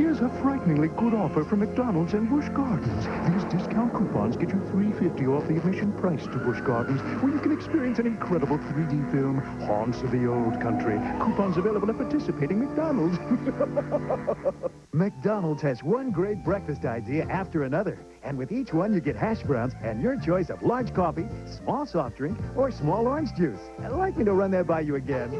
Here's a frighteningly good offer from McDonald's and Busch Gardens. These discount coupons get you $3.50 off the admission price to Busch Gardens, where you can experience an incredible 3D film, Haunts of the Old Country. Coupons available at participating McDonald's. McDonald's has one great breakfast idea after another. And with each one, you get hash browns and your choice of large coffee, small soft drink, or small orange juice. I'd like me to run that by you again.